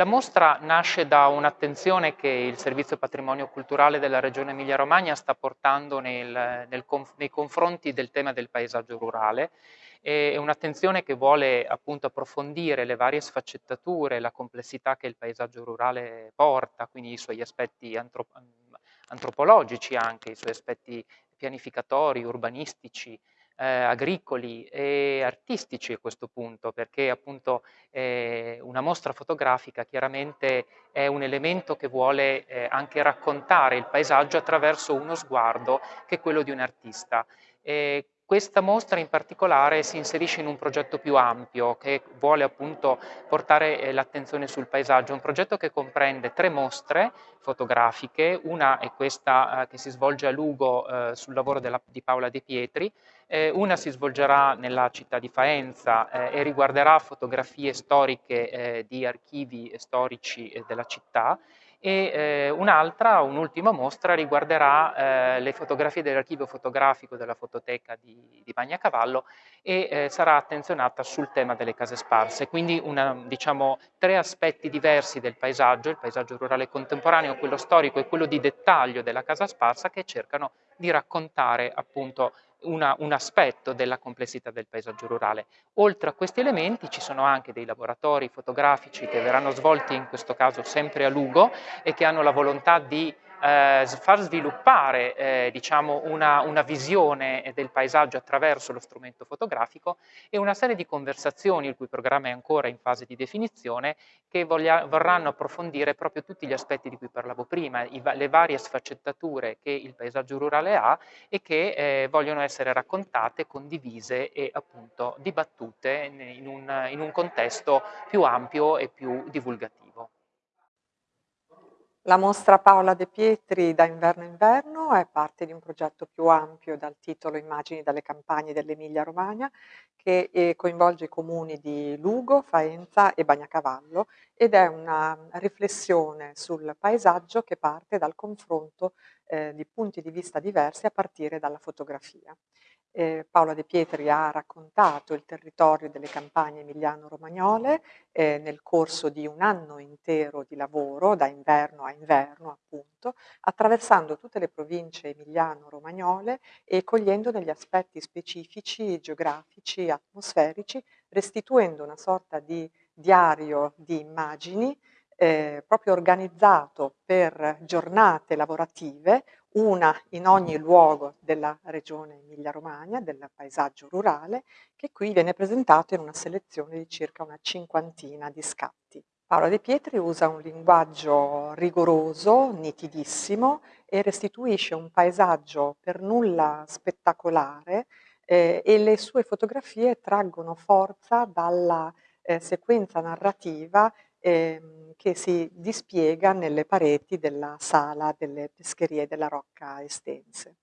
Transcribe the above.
La mostra nasce da un'attenzione che il Servizio Patrimonio Culturale della Regione Emilia-Romagna sta portando nel, nel nei confronti del tema del paesaggio rurale. È un'attenzione che vuole appunto approfondire le varie sfaccettature, la complessità che il paesaggio rurale porta, quindi i suoi aspetti antrop antropologici anche, i suoi aspetti pianificatori, urbanistici, eh, agricoli e artistici a questo punto, perché appunto eh, una mostra fotografica chiaramente è un elemento che vuole eh, anche raccontare il paesaggio attraverso uno sguardo che è quello di un artista. Questa mostra in particolare si inserisce in un progetto più ampio che vuole appunto portare eh, l'attenzione sul paesaggio, un progetto che comprende tre mostre fotografiche, una è questa eh, che si svolge a Lugo eh, sul lavoro di Paola De Pietri, una si svolgerà nella città di Faenza e riguarderà fotografie storiche di archivi storici della città e eh, un'altra, un'ultima mostra riguarderà eh, le fotografie dell'archivio fotografico della fototeca di, di Bagnacavallo e eh, sarà attenzionata sul tema delle case sparse, quindi una, diciamo, tre aspetti diversi del paesaggio, il paesaggio rurale contemporaneo, quello storico e quello di dettaglio della casa sparsa che cercano di raccontare appunto una, un aspetto della complessità del paesaggio rurale. Oltre a questi elementi ci sono anche dei laboratori fotografici che verranno svolti in questo caso sempre a Lugo e che hanno la volontà di eh, far sviluppare eh, diciamo una, una, visione del paesaggio attraverso lo strumento fotografico e una serie di conversazioni, il cui programma è ancora in fase di definizione, che voglia, vorranno approfondire proprio tutti gli aspetti di cui parlavo prima, i, le varie sfaccettature che il paesaggio rurale ha e che eh, vogliono essere raccontate, condivise e appunto dibattute in un, in un contesto più ampio e più divulgativo. La mostra Paola De Pietri da inverno inverno è parte di un progetto più ampio dal titolo Immagini dalle campagne dell'Emilia Romagna che eh, coinvolge i comuni di Lugo, Faenza e Bagnacavallo ed è una riflessione sul paesaggio che parte dal confronto eh, di punti di vista diversi a partire dalla fotografia. Eh, Paola De Pietri ha raccontato il territorio delle campagne emiliano-romagnole eh, nel corso di un anno intero di lavoro, da inverno a inverno appunto, attraversando tutte le province emiliano-romagnole e cogliendo negli aspetti specifici, geografici, atmosferici, restituendo una sorta di diario di immagini eh, proprio organizzato per giornate lavorative, una in ogni luogo della regione Emilia-Romagna, del paesaggio rurale, che qui viene presentato in una selezione di circa una cinquantina di scatti. Paola De Pietri usa un linguaggio rigoroso, nitidissimo e restituisce un paesaggio per nulla spettacolare eh, e le sue fotografie traggono forza dalla eh, sequenza narrativa ehm, che si dispiega nelle pareti della sala delle pescherie della Rocca Estense.